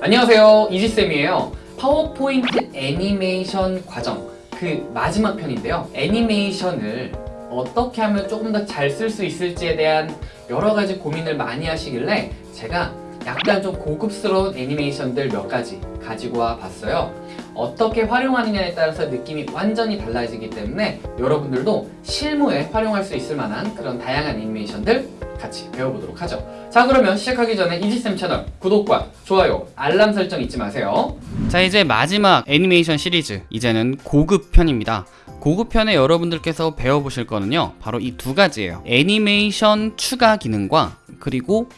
안녕하세요. 이지쌤이에요. 파워포인트 애니메이션 과정. 그 마지막 편인데요. 애니메이션을 어떻게 하면 조금 더 잘 쓸 수 있을지에 대한 여러 가지 고민을 많이 하시길래 제가 약간 좀 고급스러운 애니메이션들 몇 가지 가지고 와 봤어요. 어떻게 활용하느냐에 따라서 느낌이 완전히 달라지기 때문에 여러분들도 실무에 활용할 수 있을 만한 그런 다양한 애니메이션들 같이 배워보도록 하죠. 자 그러면 시작하기 전에 이지쌤 채널 구독과 좋아요 알람 설정 잊지 마세요. 자 이제 마지막 애니메이션 시리즈. 이제는 고급 편입니다. 고급 편에 여러분들께서 배워보실 거는요 바로 이 두 가지예요. 애니메이션 추가 기능과 그리고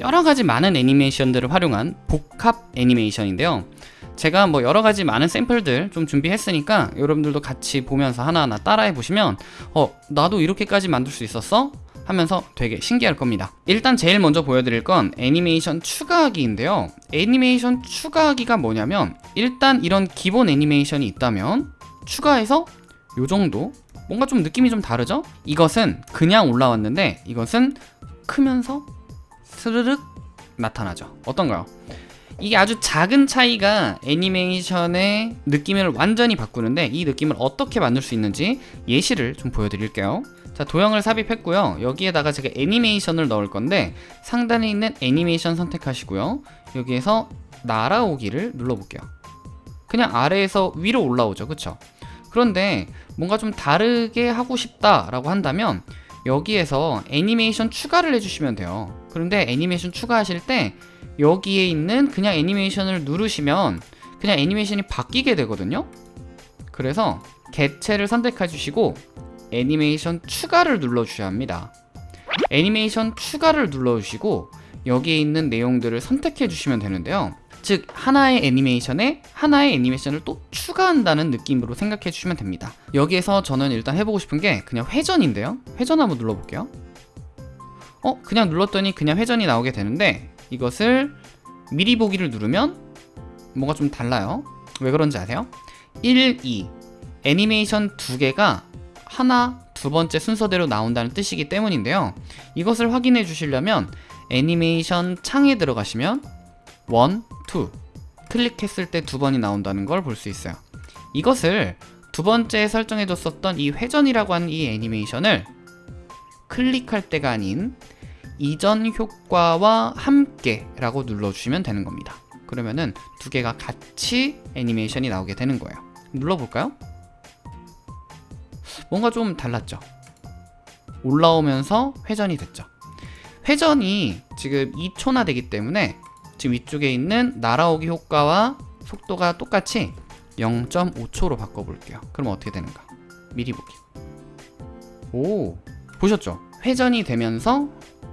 여러 가지 많은 애니메이션들을 활용한 복합 애니메이션인데요. 제가 뭐 여러 가지 많은 샘플들 좀 준비했으니까 여러분들도 같이 보면서 하나하나 따라해 보시면 어 나도 이렇게까지 만들 수 있었어? 하면서 되게 신기할 겁니다. 일단 제일 먼저 보여드릴 건 애니메이션 추가하기인데요. 애니메이션 추가하기가 뭐냐면 일단 이런 기본 애니메이션이 있다면 추가해서 요 정도? 뭔가 좀 느낌이 좀 다르죠? 이것은 그냥 올라왔는데 이것은 크면서 스르륵 나타나죠. 어떤가요? 이게 아주 작은 차이가 애니메이션의 느낌을 완전히 바꾸는데 이 느낌을 어떻게 만들 수 있는지 예시를 좀 보여드릴게요 자 도형을 삽입했고요. 여기에다가 제가 애니메이션을 넣을 건데 상단에 있는 애니메이션 선택하시고요. 여기에서 날아오기를 눌러볼게요. 그냥 아래에서 위로 올라오죠. 그쵸? 그런데 뭔가 좀 다르게 하고 싶다 라고 한다면 여기에서 애니메이션 추가를 해주시면 돼요. 그런데 애니메이션 추가하실 때 여기에 있는 그냥 애니메이션을 누르시면 그냥 애니메이션이 바뀌게 되거든요. 그래서 개체를 선택해 주시고 애니메이션 추가를 눌러 주셔야 합니다. 애니메이션 추가를 눌러 주시고 여기에 있는 내용들을 선택해 주시면 되는데요. 즉 하나의 애니메이션에 하나의 애니메이션을 또 추가한다는 느낌으로 생각해 주시면 됩니다. 여기에서 저는 일단 해보고 싶은 게 그냥 회전인데요. 회전 한번 눌러볼게요. 어? 그냥 눌렀더니 그냥 회전이 나오게 되는데 이것을 미리 보기를 누르면 뭔가 좀 달라요. 왜 그런지 아세요? 1, 2 애니메이션 두 개가 하나, 두 번째 순서대로 나온다는 뜻이기 때문인데요. 이것을 확인해 주시려면 애니메이션 창에 들어가시면 1, 2 클릭했을 때 두 번이 나온다는 걸 볼 수 있어요. 이것을 두 번째 설정해 뒀었던 이 회전이라고 하는 이 애니메이션을 클릭할 때가 아닌 이전 효과와 함께 라고 눌러주시면 되는 겁니다. 그러면은 두 개가 같이 애니메이션이 나오게 되는 거예요. 눌러볼까요? 뭔가 좀 달랐죠. 올라오면서 회전이 됐죠. 회전이 지금 2초나 되기 때문에 지금 위쪽에 있는 날아오기 효과와 속도가 똑같이 0.5초로 바꿔볼게요. 그럼 어떻게 되는가? 미리 보기. 오 보셨죠? 회전이 되면서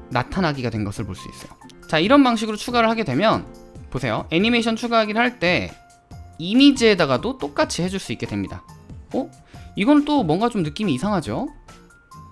나타나기가 된 것을 볼 수 있어요. 자 이런 방식으로 추가를 하게 되면 보세요. 애니메이션 추가하기를 할 때 이미지에다가도 똑같이 해줄 수 있게 됩니다. 어? 이건 또 뭔가 좀 느낌이 이상하죠?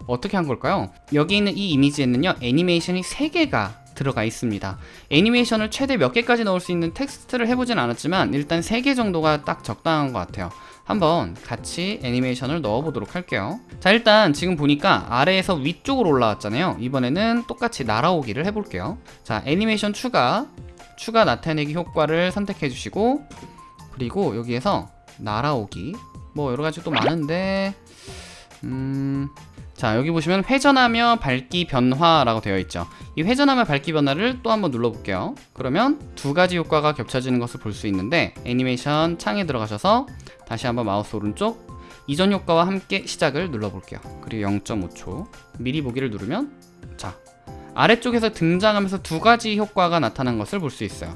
어떻게 한 걸까요? 여기 있는 이 이미지에는요 애니메이션이 3개가 들어가 있습니다. 애니메이션을 최대 몇 개까지 넣을 수 있는 텍스트를 해보진 않았지만 일단 3개 정도가 딱 적당한 것 같아요. 한번 같이 애니메이션을 넣어보도록 할게요. 자 일단 지금 보니까 아래에서 위쪽으로 올라왔잖아요. 이번에는 똑같이 날아오기를 해볼게요. 자 애니메이션 추가 추가 나타내기 효과를 선택해 주시고 그리고 여기에서 날아오기 뭐 여러가지 또 많은데 음... 자 여기 보시면 회전하며 밝기 변화라고 되어 있죠. 이 회전하며 밝기 변화를 또 한번 눌러볼게요. 그러면 두 가지 효과가 겹쳐지는 것을 볼 수 있는데 애니메이션 창에 들어가셔서 다시 한번 마우스 오른쪽 이전 효과와 함께 시작을 눌러볼게요. 그리고 0.5초. 미리 보기를 누르면 자 아래쪽에서 등장하면서 두 가지 효과가 나타난 것을 볼 수 있어요.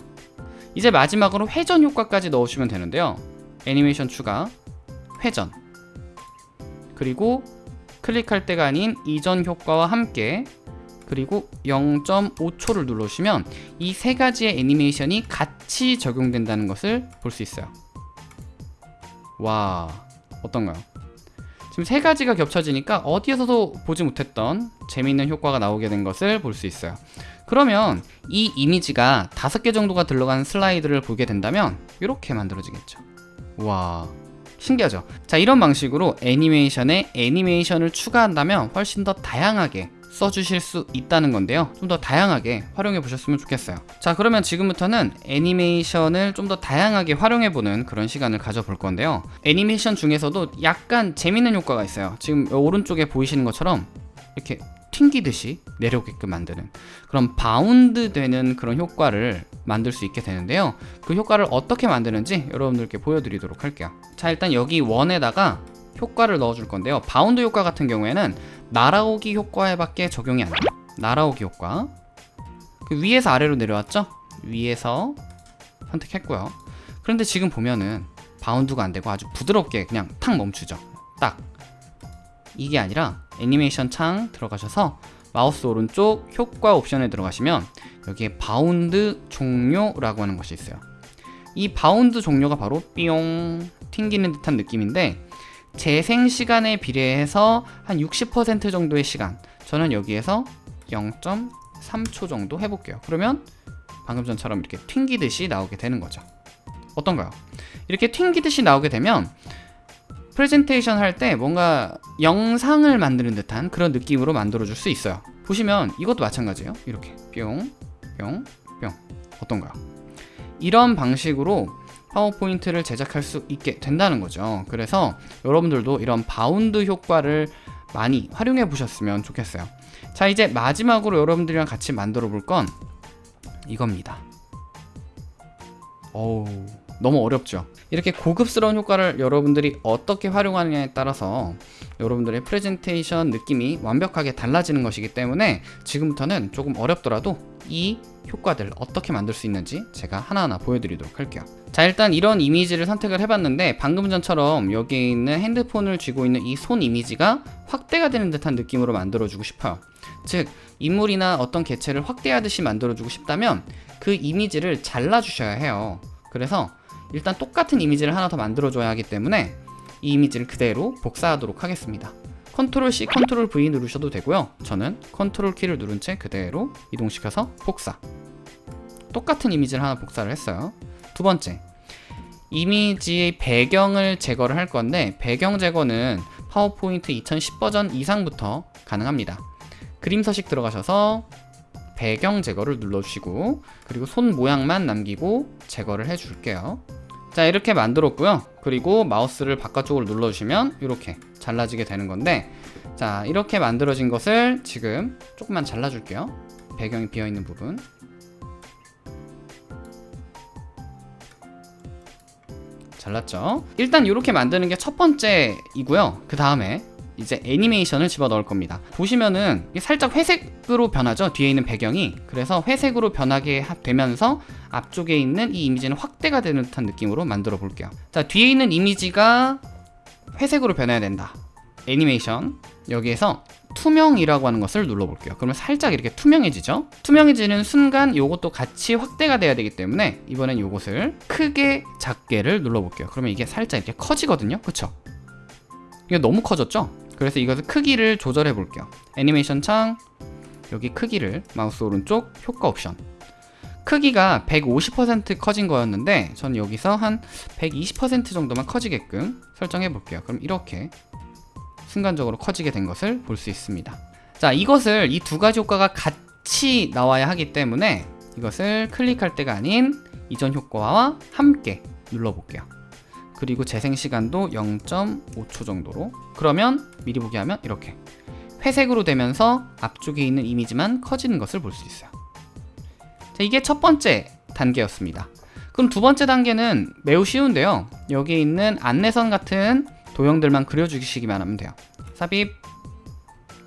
이제 마지막으로 회전 효과까지 넣으시면 되는데요. 애니메이션 추가 회전. 그리고 클릭할 때가 아닌 이전 효과와 함께 그리고 0.5초를 눌러주시면 이 세 가지의 애니메이션이 같이 적용된다는 것을 볼 수 있어요. 와 어떤가요? 지금 세 가지가 겹쳐지니까 어디에서도 보지 못했던 재미있는 효과가 나오게 된 것을 볼 수 있어요. 그러면 이 이미지가 다섯 개 정도가 들어간 슬라이드를 보게 된다면 이렇게 만들어지겠죠. 와 신기하죠? 자 이런 방식으로 애니메이션에 애니메이션을 추가한다면 훨씬 더 다양하게 써주실 수 있다는 건데요. 좀 더 다양하게 활용해 보셨으면 좋겠어요. 자, 그러면 지금부터는 애니메이션을 좀 더 다양하게 활용해 보는 그런 시간을 가져볼 건데요. 애니메이션 중에서도 약간 재밌는 효과가 있어요. 지금 오른쪽에 보이시는 것처럼 이렇게 튕기듯이 내려오게끔 만드는 그런 바운드 되는 그런 효과를 만들 수 있게 되는데요. 그 효과를 어떻게 만드는지 여러분들께 보여드리도록 할게요. 자 일단 여기 원에다가 효과를 넣어줄 건데요. 바운드 효과 같은 경우에는 날아오기 효과에 밖에 적용이 안 돼요. 날아오기 효과. 그 위에서 아래로 내려왔죠? 위에서 선택했고요. 그런데 지금 보면은 바운드가 안 되고 아주 부드럽게 그냥 탁 멈추죠. 딱. 이게 아니라 애니메이션 창 들어가셔서 마우스 오른쪽 효과 옵션에 들어가시면 여기에 바운드 종료라고 하는 것이 있어요. 이 바운드 종료가 바로 삐용 튕기는 듯한 느낌인데 재생 시간에 비례해서 한 60% 정도의 시간 저는 여기에서 0.3초 정도 해볼게요. 그러면 방금 전처럼 이렇게 튕기듯이 나오게 되는 거죠. 어떤가요? 이렇게 튕기듯이 나오게 되면 프레젠테이션 할 때 뭔가 영상을 만드는 듯한 그런 느낌으로 만들어 줄 수 있어요. 보시면 이것도 마찬가지예요. 이렇게. 뿅 뿅, 뿅. 어떤가요? 이런 방식으로 파워포인트를 제작할 수 있게 된다는 거죠. 그래서 여러분들도 이런 바운드 효과를 많이 활용해 보셨으면 좋겠어요. 자 이제 마지막으로 여러분들이랑 같이 만들어 볼 건 이겁니다. 어우 너무 어렵죠. 이렇게 고급스러운 효과를 여러분들이 어떻게 활용하느냐에 따라서 여러분들의 프레젠테이션 느낌이 완벽하게 달라지는 것이기 때문에 지금부터는 조금 어렵더라도 이 효과들 어떻게 만들 수 있는지 제가 하나하나 보여드리도록 할게요. 자 일단 이런 이미지를 선택을 해봤는데 방금 전처럼 여기 있는 핸드폰을 쥐고 있는 이 손 이미지가 확대가 되는 듯한 느낌으로 만들어주고 싶어요. 즉 인물이나 어떤 개체를 확대하듯이 만들어주고 싶다면 그 이미지를 잘라주셔야 해요. 그래서 일단 똑같은 이미지를 하나 더 만들어줘야 하기 때문에 이 이미지를 그대로 복사하도록 하겠습니다. 컨트롤 C, 컨트롤 V 누르셔도 되고요. 저는 컨트롤 키를 누른 채 그대로 이동시켜서 복사. 똑같은 이미지를 하나 복사를 했어요. 두 번째 이미지의 배경을 제거를 할 건데 배경 제거는 파워포인트 2010 버전 이상부터 가능합니다. 그림 서식 들어가셔서 배경 제거를 눌러주시고 그리고 손 모양만 남기고 제거를 해줄게요 자 이렇게 만들었고요. 그리고 마우스를 바깥쪽으로 눌러주시면 이렇게 잘라지게 되는 건데 자 이렇게 만들어진 것을 지금 조금만 잘라줄게요. 배경이 비어있는 부분. 잘랐죠? 일단 이렇게 만드는 게 첫 번째이고요. 그 다음에 이제 애니메이션을 집어넣을 겁니다. 보시면은 살짝 회색으로 변하죠? 뒤에 있는 배경이. 그래서 회색으로 변하게 되면서 앞쪽에 있는 이 이미지는 확대가 되는 듯한 느낌으로 만들어 볼게요. 자 뒤에 있는 이미지가 회색으로 변해야 된다. 애니메이션. 여기에서 투명이라고 하는 것을 눌러볼게요. 그러면 살짝 이렇게 투명해지죠? 투명해지는 순간 이것도 같이 확대가 돼야 되기 때문에 이번엔 이것을 크게 작게를 눌러볼게요. 그러면 이게 살짝 이렇게 커지거든요? 그쵸? 이게 너무 커졌죠 그래서 이것을 크기를 조절해 볼게요. 애니메이션 창 여기 크기를 마우스 오른쪽 효과 옵션. 크기가 150% 커진 거였는데 전 여기서 한 120% 정도만 커지게끔 설정해 볼게요. 그럼 이렇게 순간적으로 커지게 된 것을 볼 수 있습니다. 자 이것을 이 두 가지 효과가 같이 나와야 하기 때문에 이것을 클릭할 때가 아닌 이전 효과와 함께 눌러 볼게요 그리고 재생 시간도 0.5초 정도로. 그러면 미리 보기 하면 이렇게. 회색으로 되면서 앞쪽에 있는 이미지만 커지는 것을 볼 수 있어요. 자, 이게 첫 번째 단계였습니다. 그럼 두 번째 단계는 매우 쉬운데요. 여기 있는 안내선 같은 도형들만 그려주시기만 하면 돼요. 삽입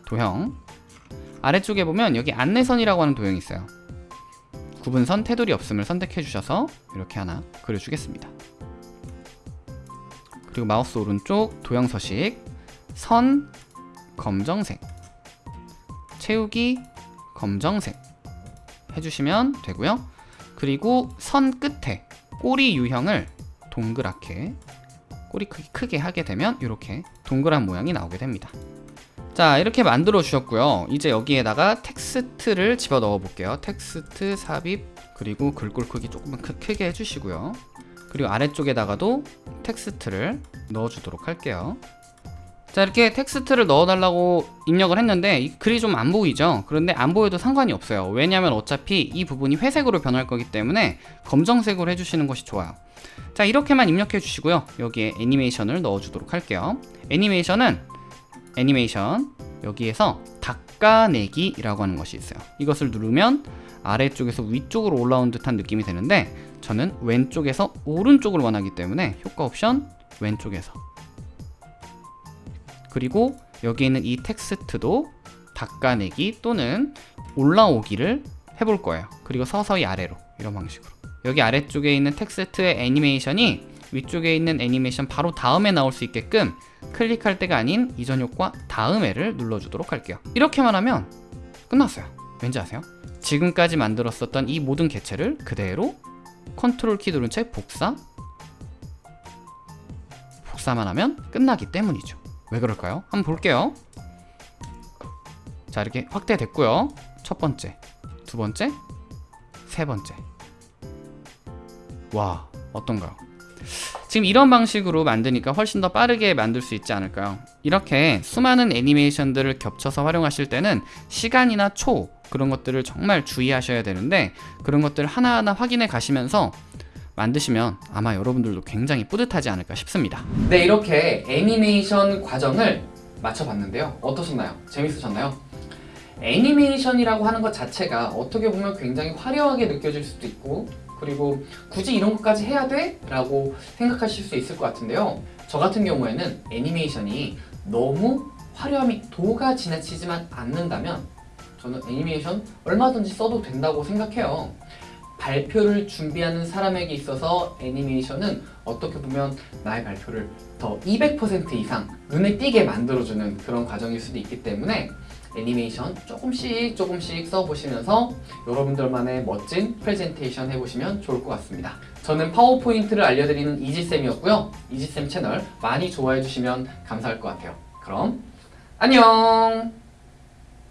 도형. 아래쪽에 보면 여기 안내선이라고 하는 도형이 있어요. 구분선 테두리 없음을 선택해 주셔서 이렇게 하나 그려주겠습니다 그리고 마우스 오른쪽 도형 서식 선 검정색 채우기 검정색 해주시면 되고요. 그리고 선 끝에 꼬리 유형을 동그랗게 꼬리 크기 크게 하게 되면 이렇게 동그란 모양이 나오게 됩니다. 자 이렇게 만들어 주셨고요. 이제 여기에다가 텍스트를 집어 넣어 볼게요. 텍스트 삽입 그리고 글꼴 크기 조금만 크, 크게 해주시고요. 그리고 아래쪽에다가도 텍스트를 넣어주도록 할게요. 자 이렇게 텍스트를 넣어달라고 입력을 했는데 이 글이 좀 안 보이죠? 그런데 안 보여도 상관이 없어요. 왜냐하면 어차피 이 부분이 회색으로 변할 거기 때문에 검정색으로 해주시는 것이 좋아요. 자 이렇게만 입력해 주시고요. 여기에 애니메이션을 넣어 주도록 할게요. 애니메이션은 애니메이션 여기에서 닦아내기 라고 하는 것이 있어요. 이것을 누르면 아래쪽에서 위쪽으로 올라온 듯한 느낌이 되는데 저는 왼쪽에서 오른쪽을 원하기 때문에 효과 옵션 왼쪽에서. 그리고 여기 있는 이 텍스트도 닦아내기 또는 올라오기를 해볼 거예요. 그리고 서서히 아래로 이런 방식으로. 여기 아래쪽에 있는 텍스트의 애니메이션이 위쪽에 있는 애니메이션 바로 다음에 나올 수 있게끔 클릭할 때가 아닌 이전 효과 다음에를 눌러주도록 할게요. 이렇게만 하면 끝났어요. 왠지 아세요? 지금까지 만들었었던 이 모든 개체를 그대로 컨트롤 키 누른 채 복사. 복사만 하면 끝나기 때문이죠. 왜 그럴까요? 한번 볼게요. 자 이렇게 확대됐고요. 첫 번째 두 번째 세 번째. 와 어떤가요? 지금 이런 방식으로 만드니까 훨씬 더 빠르게 만들 수 있지 않을까요? 이렇게 수많은 애니메이션들을 겹쳐서 활용하실 때는 시간이나 초 그런 것들을 정말 주의하셔야 되는데 그런 것들 하나하나 확인해 가시면서 만드시면 아마 여러분들도 굉장히 뿌듯하지 않을까 싶습니다. 네, 이렇게 애니메이션 과정을 맞춰봤는데요. 어떠셨나요? 재밌으셨나요? 애니메이션이라고 하는 것 자체가 어떻게 보면 굉장히 화려하게 느껴질 수도 있고 그리고 굳이 이런 것까지 해야 돼? 라고 생각하실 수 있을 것 같은데요. 저 같은 경우에는 애니메이션이 너무 화려함이 도가 지나치지만 않는다면 저는 애니메이션 얼마든지 써도 된다고 생각해요. 발표를 준비하는 사람에게 있어서 애니메이션은 어떻게 보면 나의 발표를 더 200% 이상 눈에 띄게 만들어주는 그런 과정일 수도 있기 때문에 애니메이션 조금씩 조금씩 써보시면서 여러분들만의 멋진 프레젠테이션 해보시면 좋을 것 같습니다. 저는 파워포인트를 알려드리는 이지쌤이었고요. 이지쌤 채널 많이 좋아해주시면 감사할 것 같아요. 그럼 안녕!